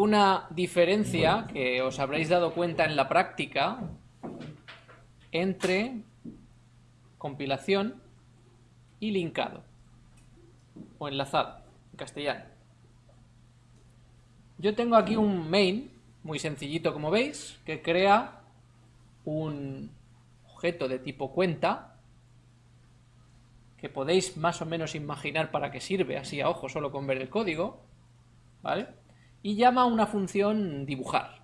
una diferencia que os habréis dado cuenta en la práctica entre compilación y linkado o enlazado en castellano. Yo tengo aquí un main muy sencillito como veis que crea un objeto de tipo cuenta que podéis más o menos imaginar para qué sirve así a ojo solo con ver el código ¿vale? Y llama a una función dibujar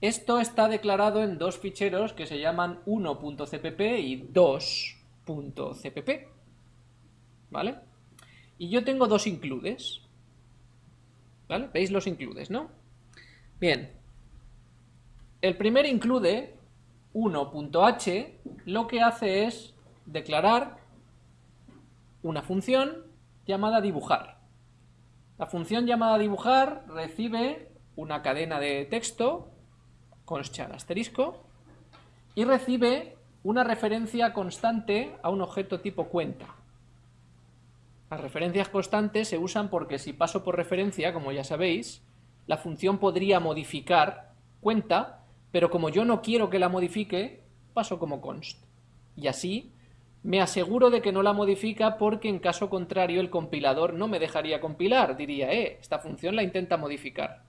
esto está declarado en dos ficheros que se llaman 1.cpp y 2.cpp ¿vale? y yo tengo dos includes ¿vale? ¿veis los includes, no? bien el primer include 1.h lo que hace es declarar una función llamada dibujar. La función llamada dibujar recibe una cadena de texto, concha asterisco, y recibe una referencia constante a un objeto tipo cuenta. Las referencias constantes se usan porque si paso por referencia, como ya sabéis, la función podría modificar cuenta, pero como yo no quiero que la modifique, paso como const. Y así me aseguro de que no la modifica porque en caso contrario el compilador no me dejaría compilar, diría, eh, esta función la intenta modificar,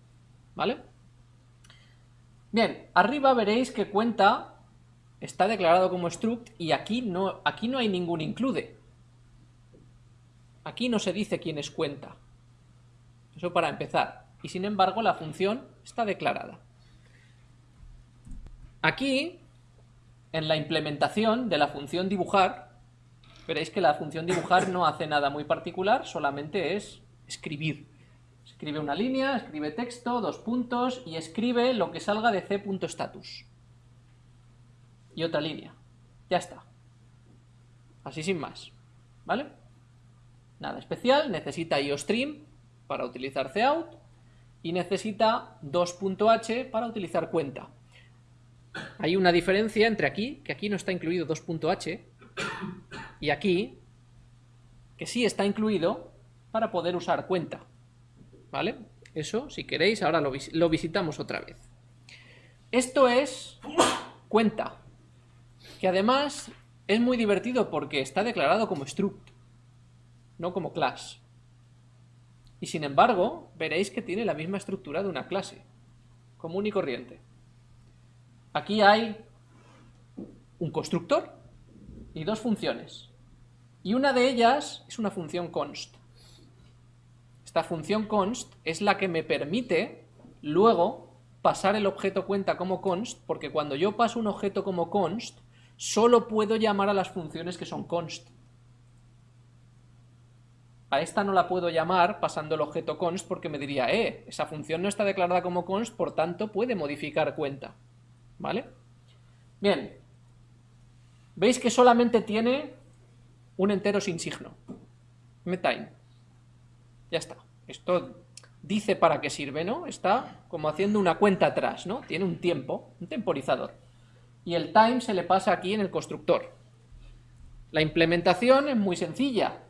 ¿vale? Bien, arriba veréis que cuenta está declarado como struct y aquí no, aquí no hay ningún include. Aquí no se dice quién es cuenta. Eso para empezar. Y sin embargo la función está declarada. Aquí en la implementación de la función dibujar, veréis que la función dibujar no hace nada muy particular, solamente es escribir. Escribe una línea, escribe texto, dos puntos y escribe lo que salga de c.status. Y otra línea. Ya está. Así sin más. ¿Vale? Nada especial, necesita iostream para utilizar cout y necesita 2.h para utilizar cuenta. Hay una diferencia entre aquí, que aquí no está incluido 2.h, y aquí, que sí está incluido para poder usar cuenta. ¿Vale? Eso, si queréis, ahora lo, lo visitamos otra vez. Esto es cuenta, que además es muy divertido porque está declarado como struct, no como class. Y sin embargo, veréis que tiene la misma estructura de una clase, común y corriente. Aquí hay un constructor y dos funciones. Y una de ellas es una función const. Esta función const es la que me permite luego pasar el objeto cuenta como const, porque cuando yo paso un objeto como const, solo puedo llamar a las funciones que son const. A esta no la puedo llamar pasando el objeto const porque me diría, eh, esa función no está declarada como const, por tanto puede modificar cuenta. ¿Vale? Bien. Veis que solamente tiene un entero sin signo. Metime. Ya está. Esto dice para qué sirve, ¿no? Está como haciendo una cuenta atrás, ¿no? Tiene un tiempo, un temporizador. Y el time se le pasa aquí en el constructor. La implementación es muy sencilla.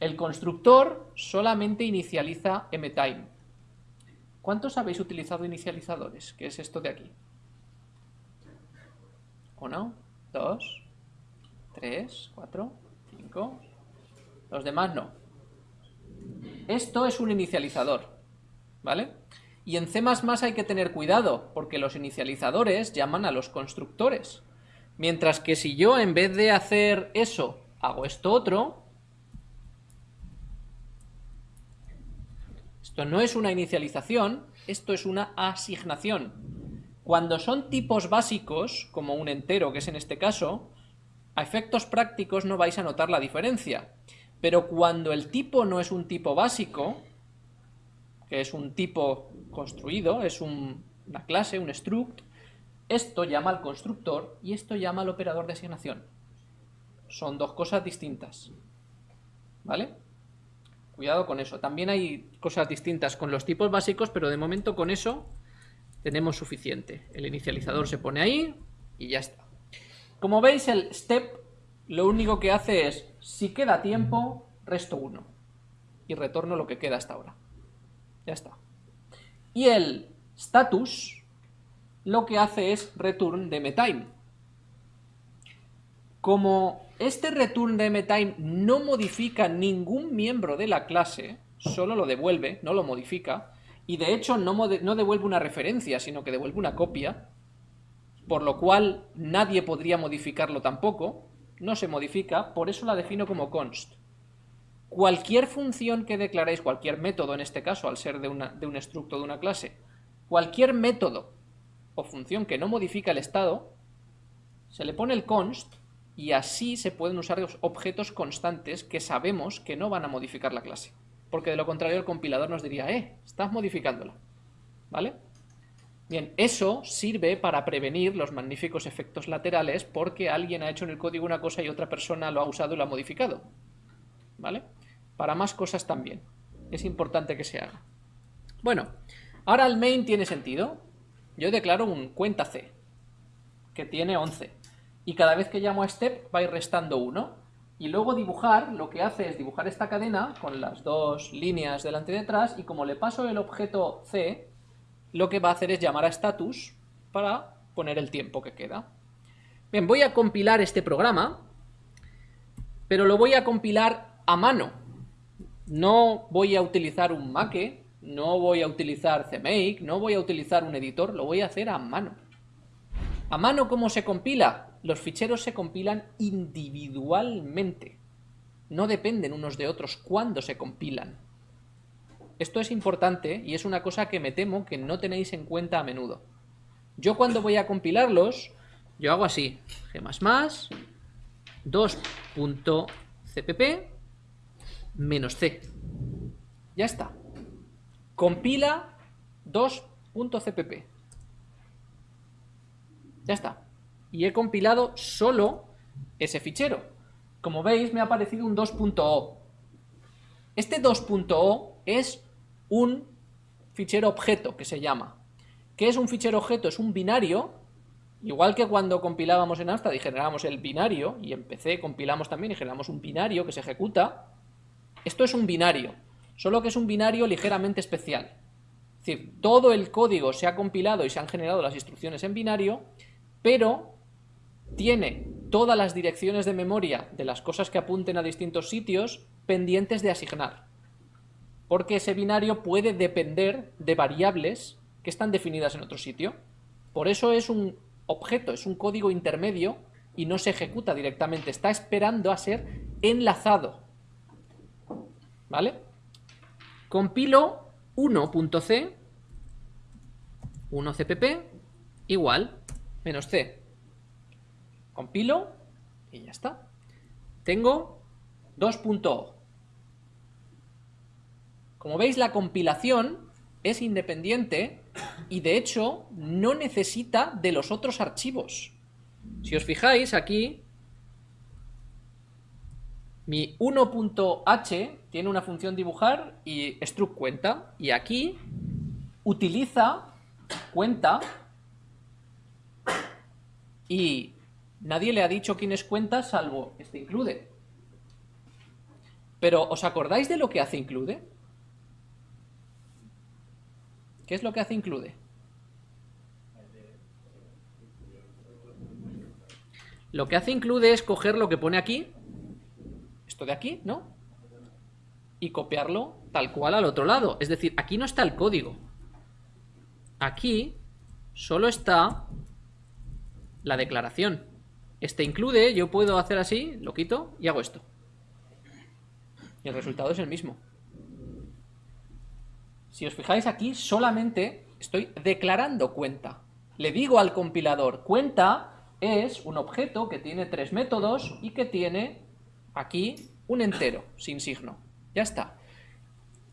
El constructor solamente inicializa mtime. ¿Cuántos habéis utilizado inicializadores? ¿Qué es esto de aquí? Uno, dos, tres, cuatro, Los demás no. Esto es un inicializador, ¿vale? Y en C++ hay que tener cuidado, porque los inicializadores llaman a los constructores. Mientras que si yo en vez de hacer eso, hago esto otro, esto no es una inicialización, esto es una asignación. Cuando son tipos básicos, como un entero, que es en este caso, a efectos prácticos no vais a notar la diferencia. Pero cuando el tipo no es un tipo básico, que es un tipo construido, es una clase, un struct, esto llama al constructor y esto llama al operador de asignación. Son dos cosas distintas. ¿Vale? Cuidado con eso. También hay cosas distintas con los tipos básicos, pero de momento con eso tenemos suficiente. El inicializador se pone ahí y ya está. Como veis, el step lo único que hace es, si queda tiempo, resto 1 y retorno lo que queda hasta ahora. Ya está. Y el status lo que hace es return de metime. Como este return de metime no modifica ningún miembro de la clase, solo lo devuelve, no lo modifica, y de hecho no, no devuelve una referencia, sino que devuelve una copia, por lo cual nadie podría modificarlo tampoco, no se modifica, por eso la defino como const. Cualquier función que declaréis, cualquier método en este caso, al ser de, de un estructo de una clase, cualquier método o función que no modifica el estado, se le pone el const y así se pueden usar objetos constantes que sabemos que no van a modificar la clase. Porque de lo contrario el compilador nos diría, eh, estás modificándola. ¿Vale? Bien, eso sirve para prevenir los magníficos efectos laterales porque alguien ha hecho en el código una cosa y otra persona lo ha usado y lo ha modificado. ¿Vale? Para más cosas también. Es importante que se haga. Bueno, ahora el main tiene sentido. Yo declaro un cuenta C, que tiene 11. Y cada vez que llamo a step va a ir restando 1. Y luego dibujar, lo que hace es dibujar esta cadena con las dos líneas delante y detrás, y como le paso el objeto C, lo que va a hacer es llamar a status para poner el tiempo que queda. Bien, voy a compilar este programa, pero lo voy a compilar a mano. No voy a utilizar un make, no voy a utilizar CMake, no voy a utilizar un editor, lo voy a hacer a mano. ¿A mano cómo se compila? Los ficheros se compilan individualmente. No dependen unos de otros cuando se compilan. Esto es importante y es una cosa que me temo que no tenéis en cuenta a menudo. Yo cuando voy a compilarlos, yo hago así, g++, 2.cpp, menos c. Ya está. Compila 2.cpp. Ya está. Y he compilado solo ese fichero. Como veis, me ha aparecido un 2.o. Este 2.o es un fichero objeto que se llama. ¿Qué es un fichero objeto? Es un binario, igual que cuando compilábamos en Amstrad y generábamos el binario, y en PC compilamos también y generamos un binario que se ejecuta. Esto es un binario, solo que es un binario ligeramente especial. Es decir, todo el código se ha compilado y se han generado las instrucciones en binario, pero tiene todas las direcciones de memoria de las cosas que apunten a distintos sitios pendientes de asignar porque ese binario puede depender de variables que están definidas en otro sitio. Por eso es un objeto, es un código intermedio y no se ejecuta directamente, está esperando a ser enlazado. ¿Vale? Compilo 1.c, 1cpp, igual, menos c. Compilo y ya está. Tengo 2.o. Como veis, la compilación es independiente y de hecho no necesita de los otros archivos. Si os fijáis aquí, mi 1.h tiene una función dibujar y struct cuenta, y aquí utiliza cuenta y nadie le ha dicho quién es cuenta salvo este include. Pero ¿os acordáis de lo que hace include? ¿Qué es lo que hace include? Lo que hace include es coger lo que pone aquí, esto de aquí, ¿no? Y copiarlo tal cual al otro lado. Es decir, aquí no está el código. Aquí solo está la declaración. Este include, yo puedo hacer así, lo quito y hago esto. Y el resultado es el mismo. Si os fijáis aquí, solamente estoy declarando cuenta. Le digo al compilador, cuenta es un objeto que tiene tres métodos y que tiene aquí un entero, sin signo. Ya está.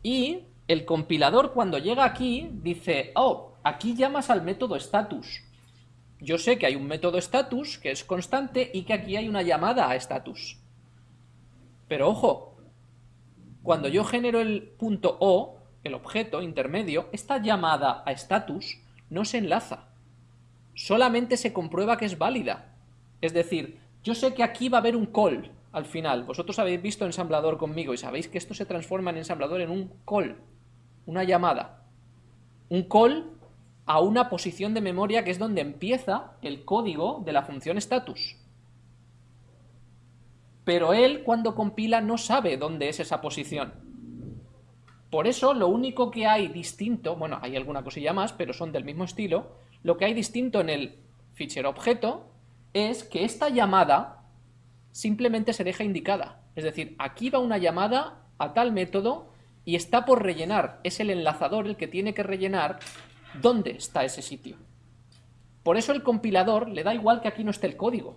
Y el compilador cuando llega aquí dice, oh, aquí llamas al método status. Yo sé que hay un método status que es constante y que aquí hay una llamada a status. Pero ojo, cuando yo genero el punto O, el objeto intermedio, esta llamada a status no se enlaza. Solamente se comprueba que es válida. Es decir, yo sé que aquí va a haber un call al final. Vosotros habéis visto ensamblador conmigo y sabéis que esto se transforma en ensamblador en un call, una llamada. un call a una posición de memoria que es donde empieza el código de la función status. Pero él cuando compila no sabe dónde es esa posición. Por eso lo único que hay distinto, bueno, hay alguna cosilla más, pero son del mismo estilo, lo que hay distinto en el fichero objeto es que esta llamada simplemente se deja indicada. Es decir, aquí va una llamada a tal método y está por rellenar. Es el enlazador el que tiene que rellenar dónde está ese sitio. Por eso el compilador le da igual que aquí no esté el código.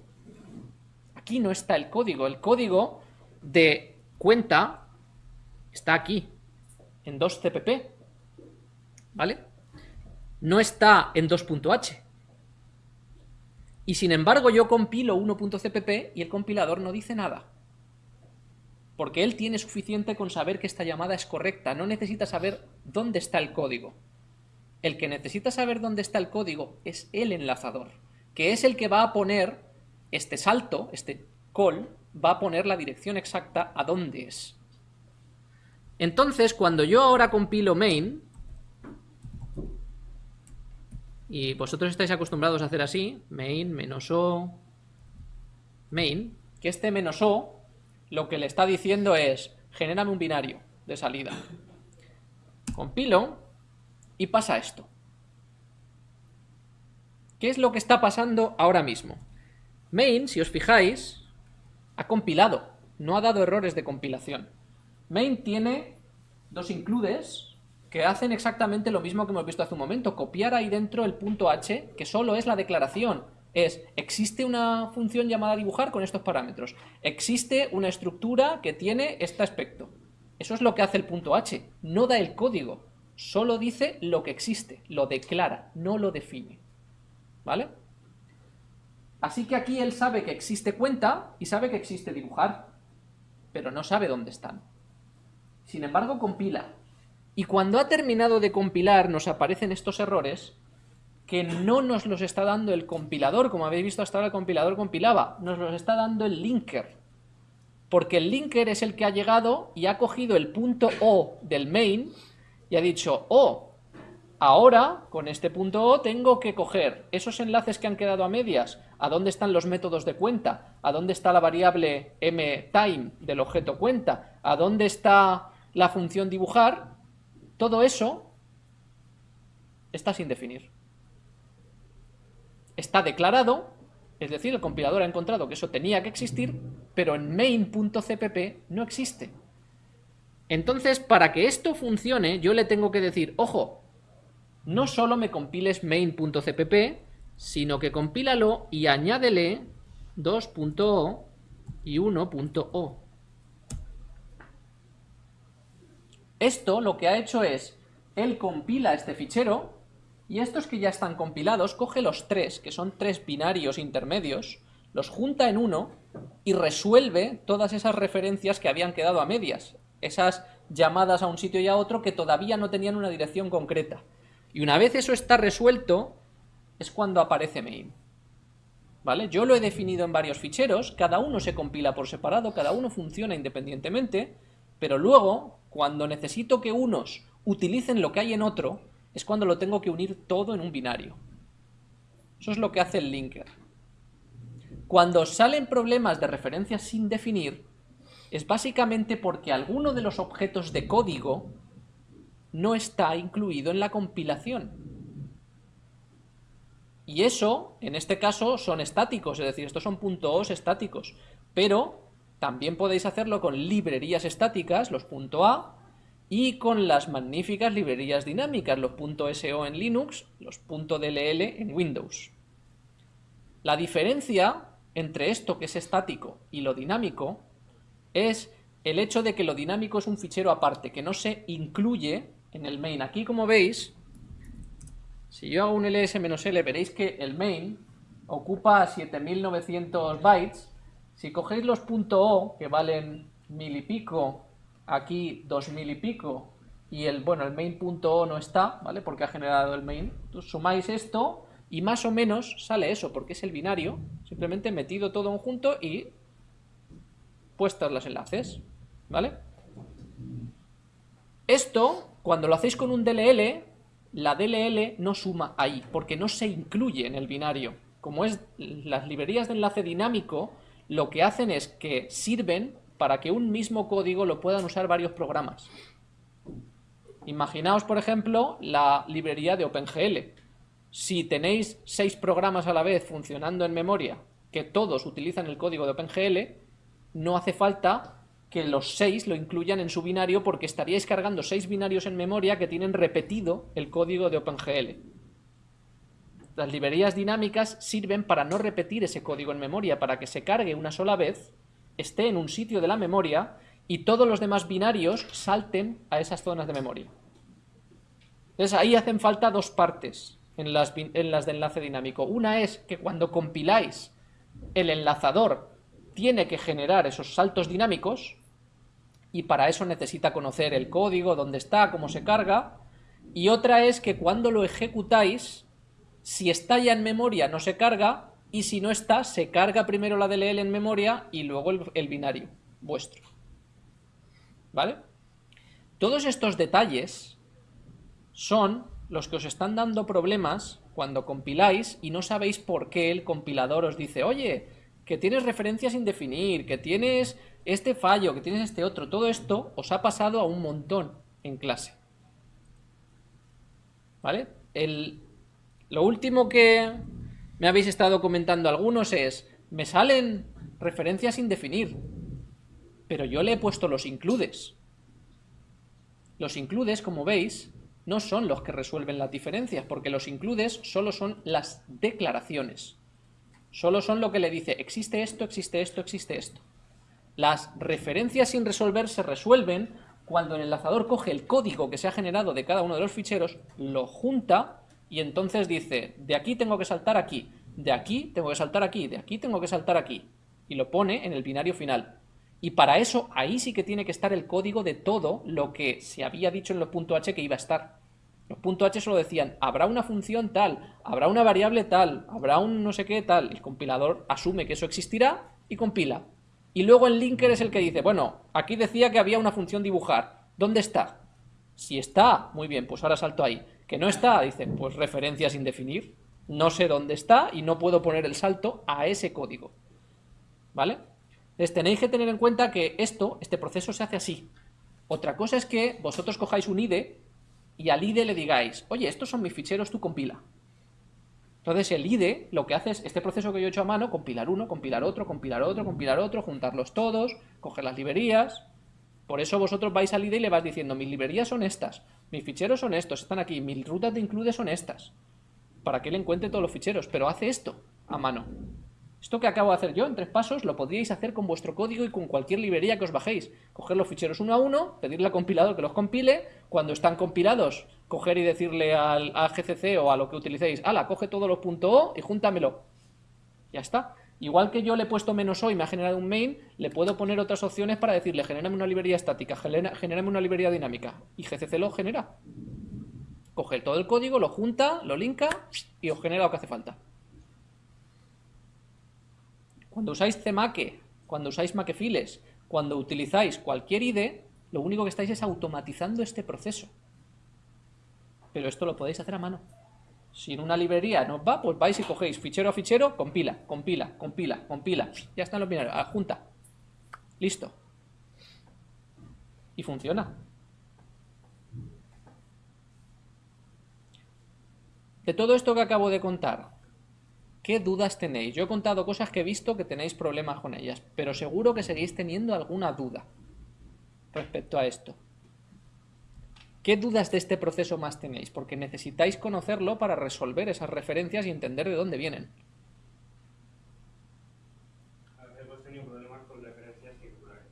Aquí no está el código. El código de cuenta está aquí, en 2CPP. ¿Vale? No está en 2.h. Y sin embargo yo compilo 1.cpp y el compilador no dice nada. Porque él tiene suficiente con saber que esta llamada es correcta, no necesita saber dónde está el código. El que necesita saber dónde está el código es el enlazador, que es el que va a poner este salto, este call, va a poner la dirección exacta a dónde es. Entonces, cuando yo ahora compilo main, y vosotros estáis acostumbrados a hacer así, main, menos o, main, que este menos o lo que le está diciendo es, genérame un binario de salida. Compilo, y pasa esto. ¿Qué es lo que está pasando ahora mismo? Main, si os fijáis, ha compilado, no ha dado errores de compilación. Main tiene dos includes que hacen exactamente lo mismo que hemos visto hace un momento, copiar ahí dentro el punto h, que solo es la declaración. Es, existe una función llamada dibujar con estos parámetros. Existe una estructura que tiene este aspecto. Eso es lo que hace el punto h, no da el código. Solo dice lo que existe, lo declara, no lo define. ¿Vale? Así que aquí él sabe que existe cuenta y sabe que existe dibujar, pero no sabe dónde están. Sin embargo, compila. Y cuando ha terminado de compilar nos aparecen estos errores que no nos los está dando el compilador, como habéis visto hasta ahora el compilador compilaba, nos los está dando el linker. Porque el linker es el que ha llegado y ha cogido el punto O del main y ha dicho, oh, ahora con este punto O tengo que coger esos enlaces que han quedado a medias, a dónde están los métodos de cuenta, a dónde está la variable mTime del objeto cuenta, a dónde está la función dibujar, todo eso está sin definir. Está declarado, es decir, el compilador ha encontrado que eso tenía que existir, pero en main.cpp no existe. Entonces, para que esto funcione, yo le tengo que decir, ojo, no solo me compiles main.cpp, sino que compílalo y añádele 2.o y 1.o. Esto lo que ha hecho es, él compila este fichero, y estos que ya están compilados, coge los tres, que son tres binarios intermedios, los junta en uno y resuelve todas esas referencias que habían quedado a medias esas llamadas a un sitio y a otro que todavía no tenían una dirección concreta. Y una vez eso está resuelto, es cuando aparece main. ¿Vale? Yo lo he definido en varios ficheros, cada uno se compila por separado, cada uno funciona independientemente, pero luego, cuando necesito que unos utilicen lo que hay en otro, es cuando lo tengo que unir todo en un binario. Eso es lo que hace el linker. Cuando salen problemas de referencias sin definir, es básicamente porque alguno de los objetos de código no está incluido en la compilación. Y eso, en este caso, son estáticos, es decir, estos son .os estáticos, pero también podéis hacerlo con librerías estáticas, los .a, y con las magníficas librerías dinámicas, los .so en Linux, los .dll en Windows. La diferencia entre esto que es estático y lo dinámico es el hecho de que lo dinámico es un fichero aparte, que no se incluye en el main. Aquí, como veis, si yo hago un ls-l, veréis que el main ocupa 7900 bytes. Si cogéis los .o, que valen mil y pico, aquí dos mil y pico, y el, bueno, el main.o no está, ¿vale? Porque ha generado el main. Sumáis esto y más o menos sale eso, porque es el binario, simplemente metido todo en junto y puestos los enlaces, ¿vale? Esto, cuando lo hacéis con un DLL, la DLL no suma ahí, porque no se incluye en el binario. Como es las librerías de enlace dinámico, lo que hacen es que sirven para que un mismo código lo puedan usar varios programas. Imaginaos, por ejemplo, la librería de OpenGL. Si tenéis seis programas a la vez funcionando en memoria, que todos utilizan el código de OpenGL, no hace falta que los seis lo incluyan en su binario porque estaríais cargando seis binarios en memoria que tienen repetido el código de OpenGL. Las librerías dinámicas sirven para no repetir ese código en memoria, para que se cargue una sola vez, esté en un sitio de la memoria y todos los demás binarios salten a esas zonas de memoria. Entonces ahí hacen falta dos partes en las, en las de enlace dinámico. Una es que cuando compiláis el enlazador tiene que generar esos saltos dinámicos y para eso necesita conocer el código, dónde está, cómo se carga. Y otra es que cuando lo ejecutáis, si está ya en memoria no se carga y si no está, se carga primero la DLL en memoria y luego el, binario vuestro. ¿Vale? Todos estos detalles son los que os están dando problemas cuando compiláis y no sabéis por qué el compilador os dice, oye, que tienes referencias sin definir, que tienes este fallo, que tienes este otro, todo esto os ha pasado a un montón en clase. ¿Vale? El, lo último que me habéis estado comentando algunos es, me salen referencias sin definir, pero yo le he puesto los includes. Los includes, como veis, no son los que resuelven las diferencias, porque los includes solo son las declaraciones. Solo son lo que le dice, existe esto, existe esto, existe esto. Las referencias sin resolver se resuelven cuando el enlazador coge el código que se ha generado de cada uno de los ficheros, lo junta y entonces dice, de aquí tengo que saltar aquí, de aquí tengo que saltar aquí, de aquí tengo que saltar aquí. Y lo pone en el binario final. Y para eso, ahí sí que tiene que estar el código de todo lo que se había dicho en los .h que iba a estar. Los .h solo decían, habrá una función tal, habrá una variable tal, habrá un no sé qué tal. El compilador asume que eso existirá y compila. Y luego el linker es el que dice, bueno, aquí decía que había una función dibujar. ¿Dónde está? Si está, muy bien, pues ahora salto ahí. Que no está, dice, pues referencia sin definir. No sé dónde está y no puedo poner el salto a ese código. ¿Vale? Entonces tenéis que tener en cuenta que esto, este proceso se hace así. Otra cosa es que vosotros cojáis un IDE y al IDE le digáis, oye, estos son mis ficheros, tú compila. Entonces el IDE lo que hace es este proceso que yo he hecho a mano, compilar uno, compilar otro, compilar otro, compilar otro, juntarlos todos, coger las librerías. Por eso vosotros vais al IDE y le vas diciendo, mis librerías son estas, mis ficheros son estos, están aquí, mis rutas de include son estas. Para que él encuentre todos los ficheros, pero hace esto a mano. Esto que acabo de hacer yo en tres pasos lo podríais hacer con vuestro código y con cualquier librería que os bajéis. Coger los ficheros uno a uno, pedirle al compilador que los compile, cuando están compilados, coger y decirle al, GCC o a lo que utilicéis, ala, coge todos los .o y júntamelo. Ya está. Igual que yo le he puesto menos o y me ha generado un main, le puedo poner otras opciones para decirle, genérame una librería estática, genérame una librería dinámica. Y GCC lo genera. Coge todo el código, lo junta, lo linka y os genera lo que hace falta. Cuando usáis CMake, cuando usáis Makefiles, cuando utilizáis cualquier IDE, lo único que estáis es automatizando este proceso. Pero esto lo podéis hacer a mano. Si en una librería no va, pues vais y cogéis fichero a fichero, compila, compila, compila, compila. Ya están los binarios, junta. Listo. Y funciona. De todo esto que acabo de contar, ¿Qué dudas tenéis? Yo he contado cosas que he visto que tenéis problemas con ellas, pero seguro que seguís teniendo alguna duda respecto a esto. ¿Qué dudas de este proceso más tenéis? Porque necesitáis conocerlo para resolver esas referencias y entender de dónde vienen. Hemos tenido problemas con referencias circulares.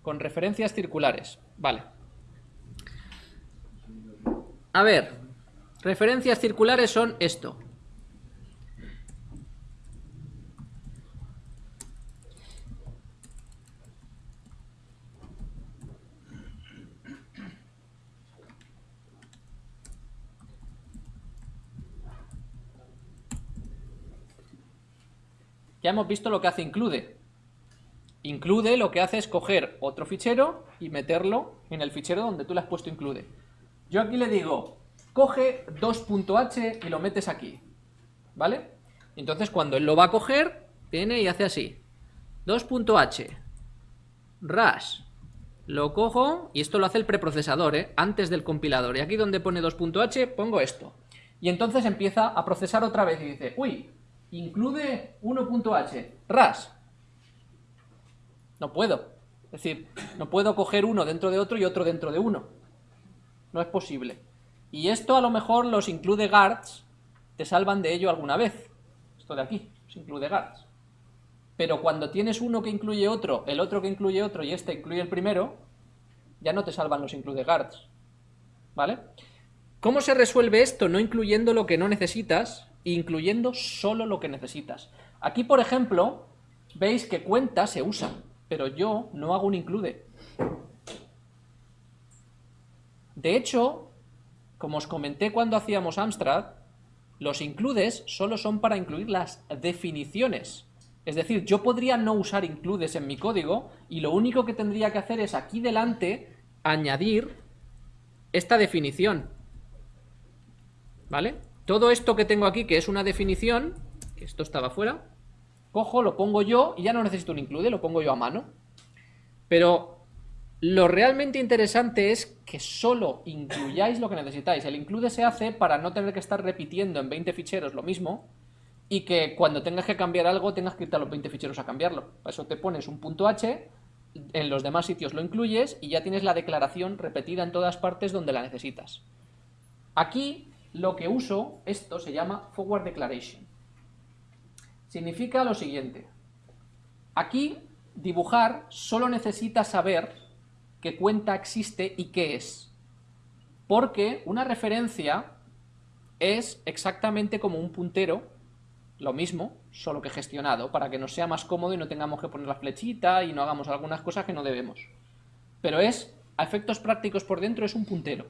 Con referencias circulares, vale. A ver, referencias circulares son esto. Ya hemos visto lo que hace include. Include lo que hace es coger otro fichero y meterlo en el fichero donde tú le has puesto include. Yo aquí le digo, coge 2.h y lo metes aquí, ¿vale? Entonces cuando él lo va a coger, viene y hace así, 2.h, ras, lo cojo y esto lo hace el preprocesador, ¿eh? antes del compilador. Y aquí donde pone 2.h pongo esto. Y entonces empieza a procesar otra vez y dice, uy, incluye 1.h, ras. No puedo. Es decir, no puedo coger uno dentro de otro y otro dentro de uno. No es posible. Y esto a lo mejor los include guards te salvan de ello alguna vez. Esto de aquí, los include guards. Pero cuando tienes uno que incluye otro, el otro que incluye otro y este incluye el primero, ya no te salvan los include guards. ¿Vale? ¿Cómo se resuelve esto? No incluyendo lo que no necesitas, incluyendo solo lo que necesitas. Aquí, por ejemplo, veis que cuenta se usa pero yo no hago un include. De hecho, como os comenté cuando hacíamos Amstrad, los includes solo son para incluir las definiciones. Es decir, yo podría no usar includes en mi código y lo único que tendría que hacer es aquí delante añadir esta definición. ¿Vale? Todo esto que tengo aquí, que es una definición, que esto estaba fuera, cojo, lo pongo yo y ya no necesito un include, lo pongo yo a mano. Pero lo realmente interesante es que solo incluyáis lo que necesitáis. El include se hace para no tener que estar repitiendo en 20 ficheros lo mismo y que cuando tengas que cambiar algo tengas que irte a los 20 ficheros a cambiarlo. Para eso te pones un punto H, en los demás sitios lo incluyes y ya tienes la declaración repetida en todas partes donde la necesitas. Aquí lo que uso, esto se llama Forward Declaration significa lo siguiente. Aquí, dibujar solo necesita saber qué cuenta existe y qué es. Porque una referencia es exactamente como un puntero, lo mismo, solo que gestionado, para que nos sea más cómodo y no tengamos que poner la flechita y no hagamos algunas cosas que no debemos. Pero es, a efectos prácticos por dentro, es un puntero.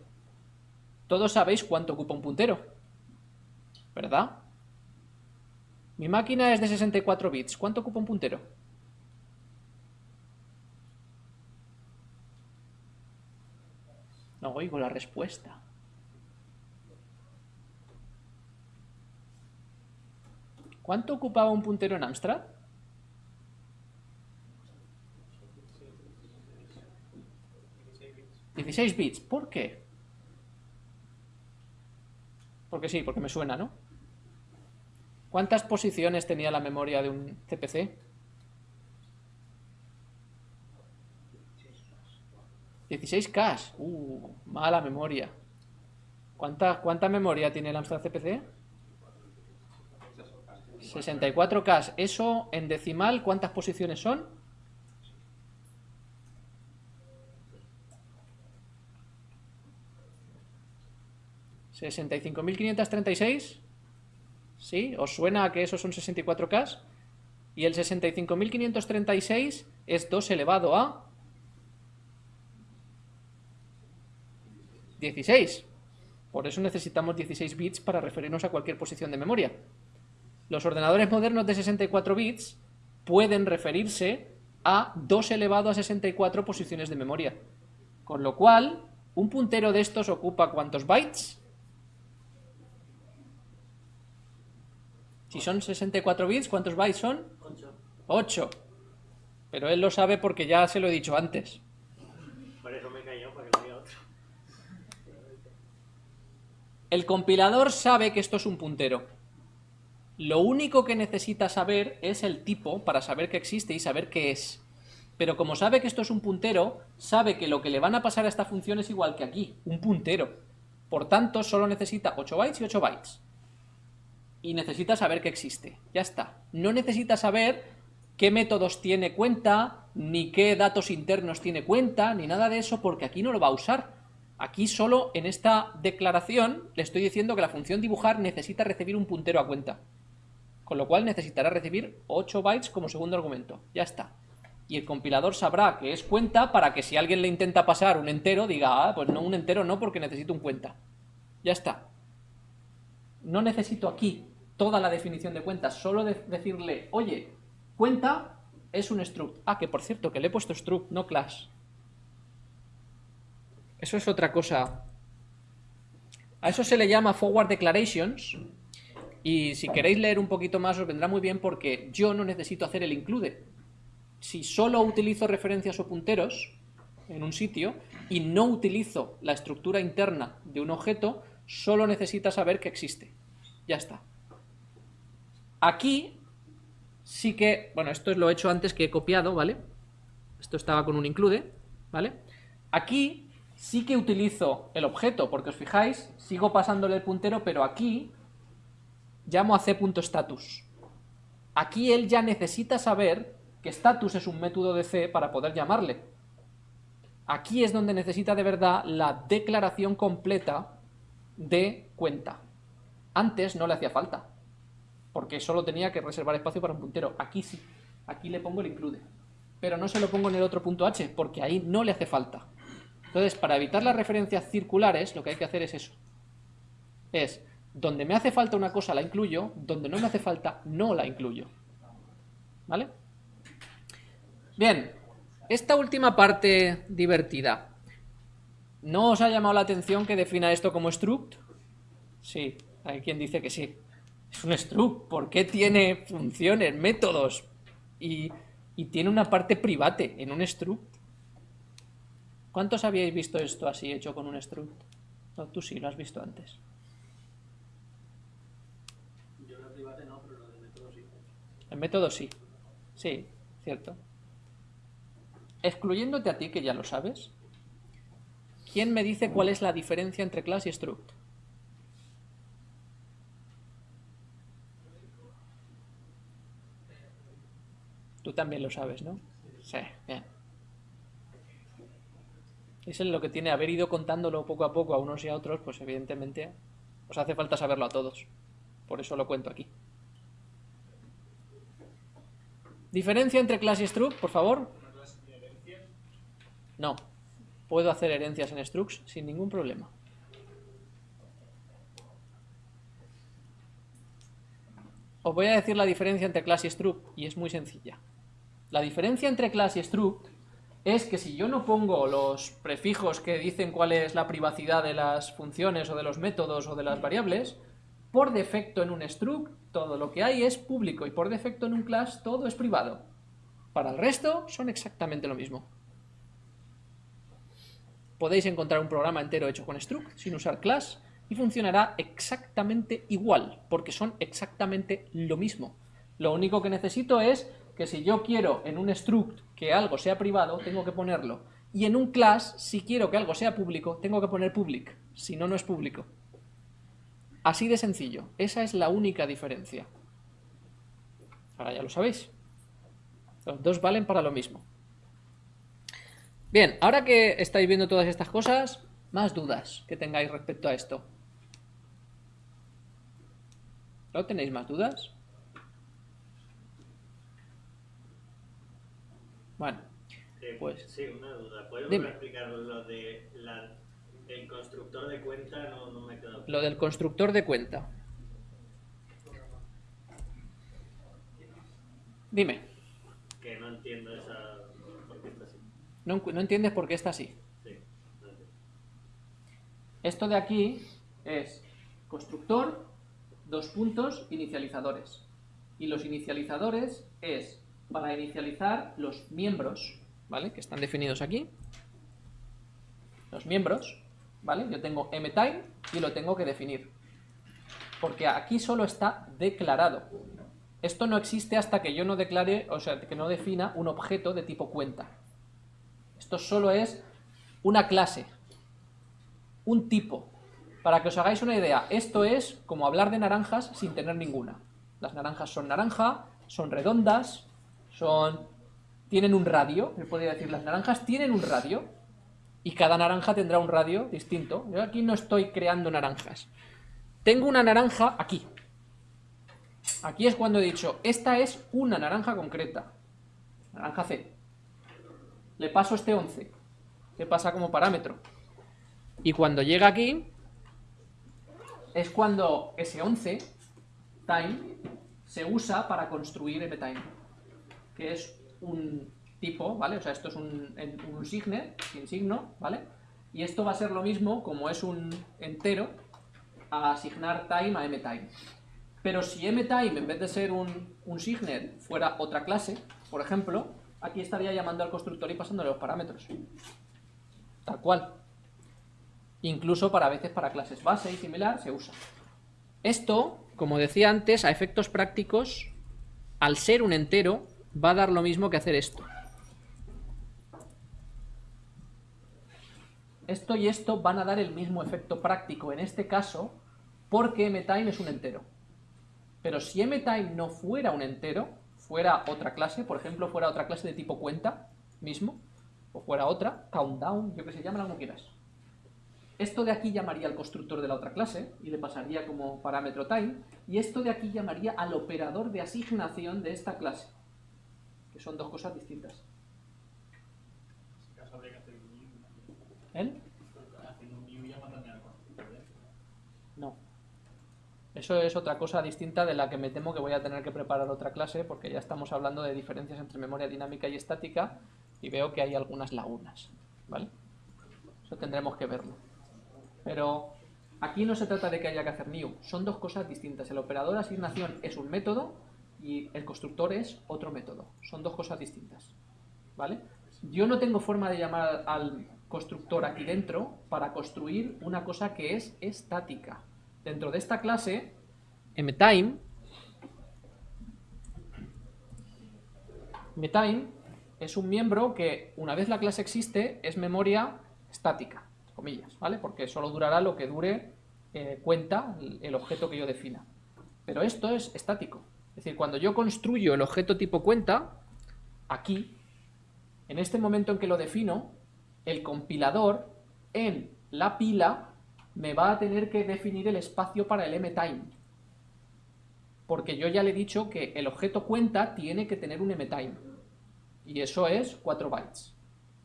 Todos sabéis cuánto ocupa un puntero, ¿verdad? Mi máquina es de 64 bits. ¿Cuánto ocupa un puntero? No oigo la respuesta. ¿Cuánto ocupaba un puntero en Amstrad? ¿16 bits? ¿Por qué? Porque sí, porque me suena, ¿no? ¿Cuántas posiciones tenía la memoria de un CPC? 16K. Uh, mala memoria. ¿Cuánta, ¿Cuánta memoria tiene el Amstrad CPC? 64K. Eso en decimal, ¿cuántas posiciones son? ¿65.536? ¿Sí? ¿Os suena que esos son 64K? Y el 65.536 es 2 elevado a 16. Por eso necesitamos 16 bits para referirnos a cualquier posición de memoria. Los ordenadores modernos de 64 bits pueden referirse a 2 elevado a 64 posiciones de memoria. Con lo cual, un puntero de estos ocupa ¿cuántos bytes? Si son 64 bits, ¿cuántos bytes son? 8. 8. Pero él lo sabe porque ya se lo he dicho antes. Por eso me he porque no había otro. El compilador sabe que esto es un puntero. Lo único que necesita saber es el tipo para saber que existe y saber qué es. Pero como sabe que esto es un puntero, sabe que lo que le van a pasar a esta función es igual que aquí, un puntero. Por tanto, solo necesita 8 bytes y 8 bytes y necesita saber que existe. Ya está. No necesita saber qué métodos tiene cuenta, ni qué datos internos tiene cuenta, ni nada de eso, porque aquí no lo va a usar. Aquí solo en esta declaración le estoy diciendo que la función dibujar necesita recibir un puntero a cuenta. Con lo cual necesitará recibir 8 bytes como segundo argumento. Ya está. Y el compilador sabrá que es cuenta para que si alguien le intenta pasar un entero, diga, ah, pues no, un entero no, porque necesito un cuenta. Ya está no necesito aquí toda la definición de cuenta, solo decirle, oye, cuenta es un struct. Ah, que por cierto, que le he puesto struct, no class. Eso es otra cosa A eso se le llama forward declarations. Y si queréis leer un poquito más os vendrá muy bien porque yo no necesito hacer el include. Si solo utilizo referencias o punteros en un sitio y no utilizo la estructura interna de un objeto, solo necesita saber que existe. Ya está. Aquí sí que, bueno, esto es lo he hecho antes que he copiado, ¿vale? Esto estaba con un include, ¿vale? Aquí sí que utilizo el objeto, porque os fijáis, sigo pasándole el puntero, pero aquí llamo a c.status. Aquí él ya necesita saber que status es un método de C para poder llamarle. Aquí es donde necesita de verdad la declaración completa de cuenta. Antes no le hacía falta, porque solo tenía que reservar espacio para un puntero. Aquí sí, aquí le pongo el include. Pero no se lo pongo en el otro punto H, porque ahí no le hace falta. Entonces, para evitar las referencias circulares, lo que hay que hacer es eso. Es, donde me hace falta una cosa la incluyo, donde no me hace falta no la incluyo. ¿Vale? Bien, esta última parte divertida. ¿No os ha llamado la atención que defina esto como struct? Sí, hay quien dice que sí. Es un struct, ¿por qué tiene funciones, métodos? Y, y tiene una parte private en un struct. ¿Cuántos habíais visto esto así hecho con un struct? No, tú sí, lo has visto antes. Yo la private no, pero lo del método sí. El método sí. Sí, cierto. Excluyéndote a ti, que ya lo sabes, ¿quién me dice cuál es la diferencia entre class y struct? Tú también lo sabes, ¿no? Sí, bien. Eso es lo que tiene haber ido contándolo poco a poco a unos y a otros, pues evidentemente os hace falta saberlo a todos. Por eso lo cuento aquí. Diferencia entre class y struct, por favor. No. Puedo hacer herencias en structs sin ningún problema. Os voy a decir la diferencia entre class y struct y es muy sencilla. La diferencia entre class y struct es que si yo no pongo los prefijos que dicen cuál es la privacidad de las funciones o de los métodos o de las variables, por defecto en un struct todo lo que hay es público y por defecto en un class todo es privado. Para el resto son exactamente lo mismo. Podéis encontrar un programa entero hecho con struct sin usar class y funcionará exactamente igual, porque son exactamente lo mismo. Lo único que necesito es que si yo quiero en un struct que algo sea privado, tengo que ponerlo. Y en un class, si quiero que algo sea público, tengo que poner public, si no, no es público. Así de sencillo, esa es la única diferencia. Ahora ya lo sabéis. Los dos valen para lo mismo. Bien, ahora que estáis viendo todas estas cosas, más dudas que tengáis respecto a esto. ¿No tenéis más dudas? Bueno, Eh, Pues- sí, una duda. ¿Puedes explicar lo de la, el constructor de cuenta? No, no me quedado. lo del constructor de cuenta. Dime, Que no entiendo esa. ¿Por qué está así? No, no entiendes por qué está así. Sí. Esto de aquí es constructor, dos puntos, inicializadores. Y los inicializadores es para inicializar los miembros, ¿vale? Que están definidos aquí. Los miembros, ¿vale? Yo tengo mtime y lo tengo que definir. Porque aquí solo está declarado. Esto no existe hasta que yo no declare, o sea, que no defina un objeto de tipo cuenta. Esto solo es una clase, un tipo. Para que os hagáis una idea, esto es como hablar de naranjas sin tener ninguna. Las naranjas son naranja, son redondas, son tienen un radio, me podría decir, las naranjas tienen un radio y cada naranja tendrá un radio distinto. Yo aquí no estoy creando naranjas. Tengo una naranja aquí. Aquí es cuando he dicho, esta es una naranja concreta. Naranja C. Le paso este 11. que pasa como parámetro. Y cuando llega aquí, es cuando ese 11, time, se usa para construir mtime, que es un tipo, ¿vale? O sea, esto es un, un signet, sin signo, ¿vale? Y esto va a ser lo mismo, como es un entero, a asignar time a mtime. Pero si mtime, en vez de ser un, un signet, fuera otra clase, por ejemplo, aquí estaría llamando al constructor y pasándole los parámetros. Tal cual. Incluso para veces para clases base y similar se usa. Esto, como decía antes, a efectos prácticos, al ser un entero, va a dar lo mismo que hacer esto. Esto y esto van a dar el mismo efecto práctico en este caso porque mtime es un entero. Pero si mtime no fuera un entero, fuera otra clase, por ejemplo, fuera otra clase de tipo cuenta mismo, o fuera otra, countdown, yo que sé, llámala como quieras. Esto de aquí llamaría al constructor de la otra clase y le pasaría como parámetro time, y esto de aquí llamaría al operador de asignación de esta clase, que son dos cosas distintas. En ese caso habría que hacer un new. ¿El? Haciendo un new llama también al constructor. ¿eh? No. Eso es otra cosa distinta de la que me temo que voy a tener que preparar otra clase porque ya estamos hablando de diferencias entre memoria dinámica y estática y veo que hay algunas lagunas, ¿vale? Eso tendremos que verlo. Pero aquí no se trata de que haya que hacer new, son dos cosas distintas. El operador asignación es un método y el constructor es otro método. Son dos cosas distintas, ¿vale? Yo no tengo forma de llamar al constructor aquí dentro para construir una cosa que es estática. Dentro de esta clase, mtime, mtime es un miembro que una vez la clase existe es memoria estática, comillas, ¿vale? Porque solo durará lo que dure eh, cuenta el objeto que yo defina. Pero esto es estático. Es decir, cuando yo construyo el objeto tipo cuenta, aquí, en este momento en que lo defino, el compilador en la pila me va a tener que definir el espacio para el mtime. Porque yo ya le he dicho que el objeto cuenta tiene que tener un mtime. Y eso es 4 bytes.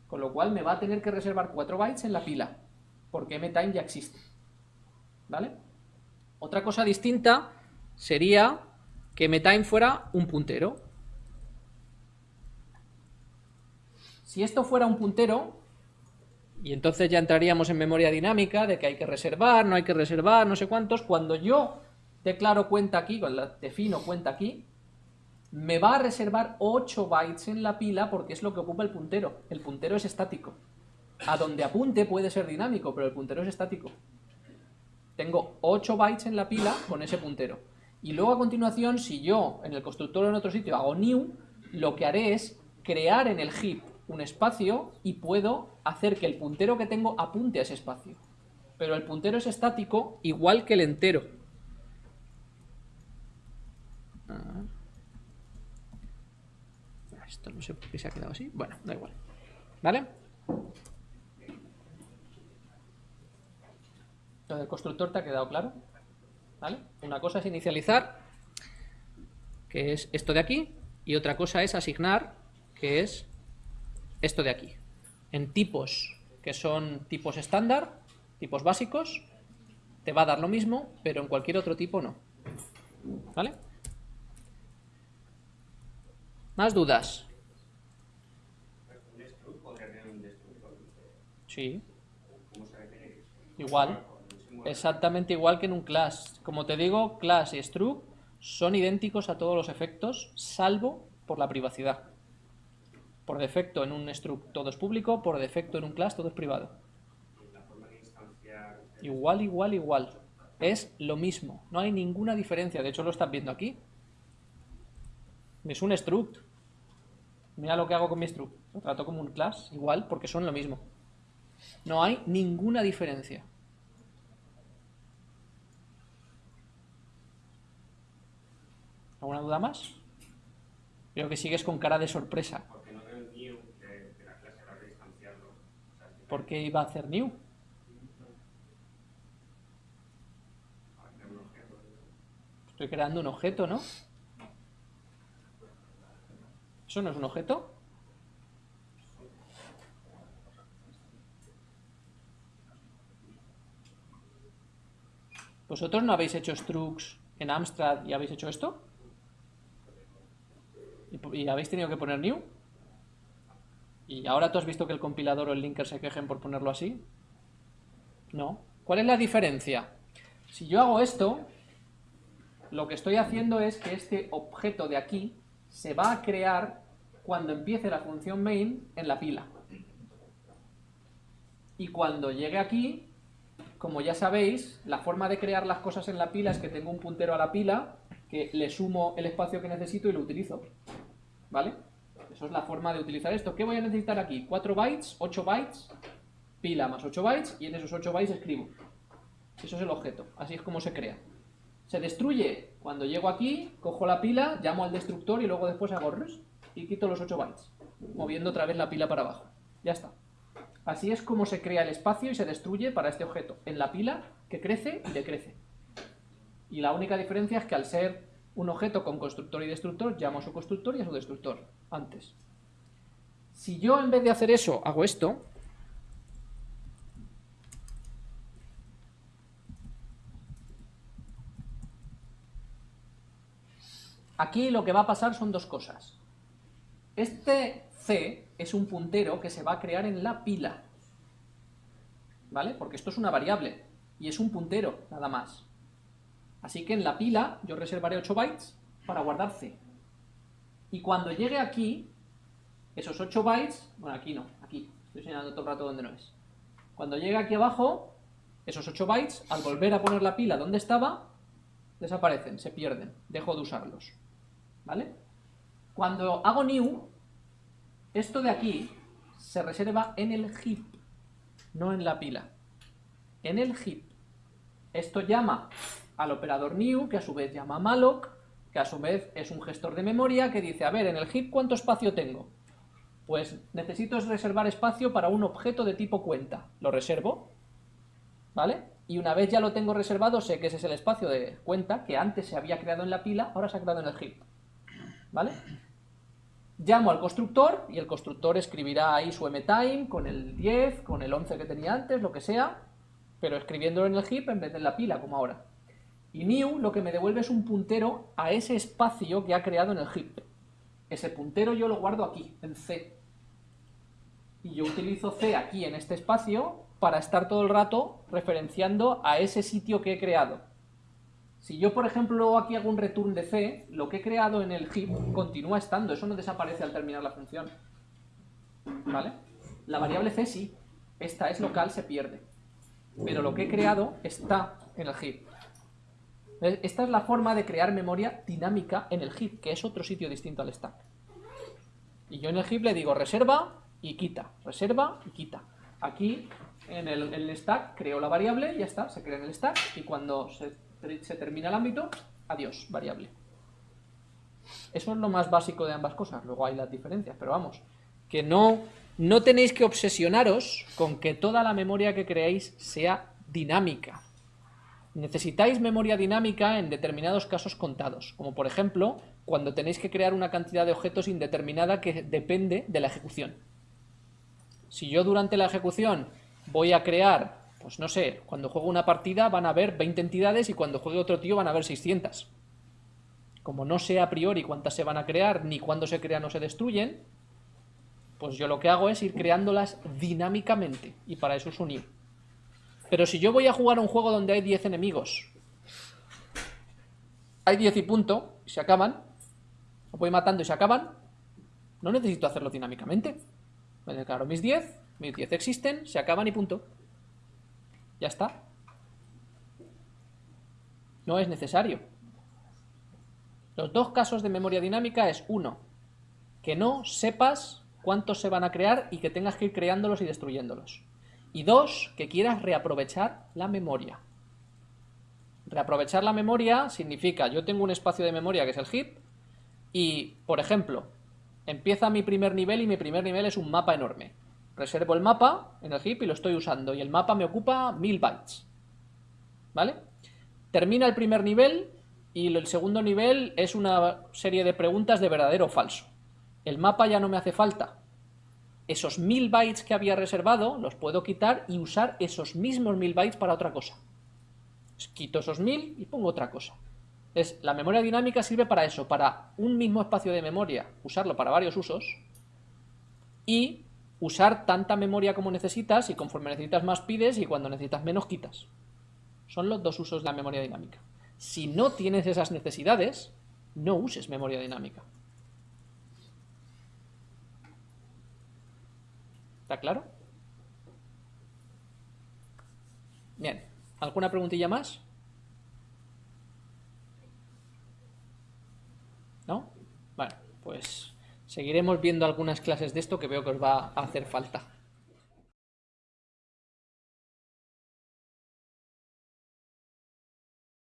Con lo cual me va a tener que reservar 4 bytes en la pila. Porque mtime ya existe. ¿Vale? Otra cosa distinta sería que mtime fuera un puntero. Si esto fuera un puntero, y entonces ya entraríamos en memoria dinámica de que hay que reservar, no hay que reservar, no sé cuántos, cuando yo declaro cuenta aquí, cuando defino cuenta aquí, me va a reservar 8 bytes en la pila porque es lo que ocupa el puntero. El puntero es estático. A donde apunte puede ser dinámico, pero el puntero es estático. Tengo 8 bytes en la pila con ese puntero. Y luego a continuación, si yo en el constructor o en otro sitio hago new, lo que haré es crear en el heap un espacio y puedo hacer que el puntero que tengo apunte a ese espacio. Pero el puntero es estático igual que el entero. Ah. Esto no sé por qué se ha quedado así. Bueno, da igual. ¿Vale? Lo del constructor te ha quedado claro. ¿Vale? Una cosa es inicializar, que es esto de aquí, y otra cosa es asignar, que es esto de aquí. En tipos que son tipos estándar, tipos básicos, te va a dar lo mismo, pero en cualquier otro tipo no. ¿Vale? ¿Más dudas? Sí, igual. Exactamente igual que en un class. Como te digo, class y struct son idénticos a todos los efectos, salvo por la privacidad. Por defecto en un struct todo es público, por defecto en un class todo es privado. Igual, igual, igual. Es lo mismo. No hay ninguna diferencia. De hecho, lo estás viendo aquí. Es un struct. Mira lo que hago con mi struct. Lo trato como un class, igual, porque son lo mismo. No hay ninguna diferencia. ¿Alguna duda más? Creo que sigues con cara de sorpresa. Porque no veo el new de, de la clase a la hora de instanciarlo. O sea, si ¿Por qué iba a hacer new? Estoy creando un objeto, ¿no? ¿Eso no es un objeto? ¿Vosotros no habéis hecho structs en Amstrad y habéis hecho esto? ¿Y, po- y habéis tenido que poner new? ¿Y ahora tú has visto que el compilador o el linker se quejen por ponerlo así? No. ¿Cuál es la diferencia? Si yo hago esto, lo que estoy haciendo es que este objeto de aquí se va a crear cuando empiece la función main en la pila. Y cuando llegue aquí, como ya sabéis, la forma de crear las cosas en la pila es que tengo un puntero a la pila, que le sumo el espacio que necesito y lo utilizo. ¿Vale? Eso es la forma de utilizar esto. ¿Qué voy a necesitar aquí? 4 bytes, 8 bytes, pila más 8 bytes, y en esos 8 bytes escribo. Eso es el objeto. Así es como se crea. Se destruye cuando llego aquí, cojo la pila, llamo al destructor y luego después hago rest y quito los 8 bytes, moviendo otra vez la pila para abajo. Ya está. Así es como se crea el espacio y se destruye para este objeto, en la pila que crece y decrece. Y la única diferencia es que al ser un objeto con constructor y destructor, llamo a su constructor y a su destructor, antes. Si yo en vez de hacer eso hago esto, aquí lo que va a pasar son dos cosas. Este C es un puntero que se va a crear en la pila. ¿Vale? Porque esto es una variable y es un puntero, nada más. Así que en la pila yo reservaré 8 bytes para guardar C. Y cuando llegue aquí, esos 8 bytes, bueno, aquí no, aquí, estoy señalando todo el rato donde no es. Cuando llegue aquí abajo, esos 8 bytes, al volver a poner la pila donde estaba, desaparecen, se pierden, dejo de usarlos. ¿Vale? Cuando hago new, esto de aquí se reserva en el heap, no en la pila. En el heap. Esto llama al operador new, que a su vez llama malloc, que a su vez es un gestor de memoria que dice, a ver, en el heap ¿cuánto espacio tengo? Pues necesito reservar espacio para un objeto de tipo cuenta. Lo reservo, ¿vale? Y una vez ya lo tengo reservado, sé que ese es el espacio de cuenta que antes se había creado en la pila, ahora se ha creado en el heap. ¿Vale? Llamo al constructor y el constructor escribirá ahí su mtime con el 10, con el 11 que tenía antes, lo que sea, pero escribiéndolo en el heap en vez de en la pila, como ahora. Y new lo que me devuelve es un puntero a ese espacio que ha creado en el heap. Ese puntero yo lo guardo aquí, en C. Y yo utilizo C aquí en este espacio para estar todo el rato referenciando a ese sitio que he creado. Si yo, por ejemplo, aquí hago un return de C, lo que he creado en el heap continúa estando, eso no desaparece al terminar la función. ¿Vale? La variable C sí, esta es local, se pierde. Pero lo que he creado está en el heap. Esta es la forma de crear memoria dinámica en el heap, que es otro sitio distinto al stack. Y yo en el heap le digo reserva y quita, reserva y quita. Aquí en el, stack creo la variable, ya está, se crea en el stack y cuando se termina el ámbito, adiós, variable. Eso es lo más básico de ambas cosas, luego hay las diferencias, pero vamos, que no, no tenéis que obsesionaros con que toda la memoria que creéis sea dinámica. Necesitáis memoria dinámica en determinados casos contados, como por ejemplo cuando tenéis que crear una cantidad de objetos indeterminada que depende de la ejecución. Si yo durante la ejecución voy a crear pues no sé, cuando juego una partida van a haber 20 entidades y cuando juegue otro tío van a haber 600. Como no sé a priori cuántas se van a crear ni cuándo se crean o se destruyen, pues yo lo que hago es ir creándolas dinámicamente y para eso es unir. Pero si yo voy a jugar un juego donde hay 10 enemigos, hay 10 y punto, y se acaban, los voy matando y se acaban, no necesito hacerlo dinámicamente. Me declaro mis 10, mis 10 existen, se acaban y punto. Ya está. No es necesario. Los dos casos de memoria dinámica es uno, que no sepas cuántos se van a crear y que tengas que ir creándolos y destruyéndolos. Y dos, que quieras reaprovechar la memoria. Reaprovechar la memoria significa, yo tengo un espacio de memoria que es el heap, y, por ejemplo, empieza mi primer nivel y mi primer nivel es un mapa enorme. Reservo el mapa en el heap y lo estoy usando. Y el mapa me ocupa 1000 bytes. ¿Vale? Termina el primer nivel y el segundo nivel es una serie de preguntas de verdadero o falso. El mapa ya no me hace falta. Esos 1000 bytes que había reservado los puedo quitar y usar esos mismos 1000 bytes para otra cosa. Quito esos 1000 y pongo otra cosa. Es, la memoria dinámica sirve para eso, para un mismo espacio de memoria, usarlo para varios usos y usar tanta memoria como necesitas y conforme necesitas más pides y cuando necesitas menos quitas. Son los dos usos de la memoria dinámica. Si no tienes esas necesidades, no uses memoria dinámica. ¿Está claro? Bien, ¿alguna preguntilla más? ¿No? Bueno, pues seguiremos viendo algunas clases de esto que veo que os va a hacer falta.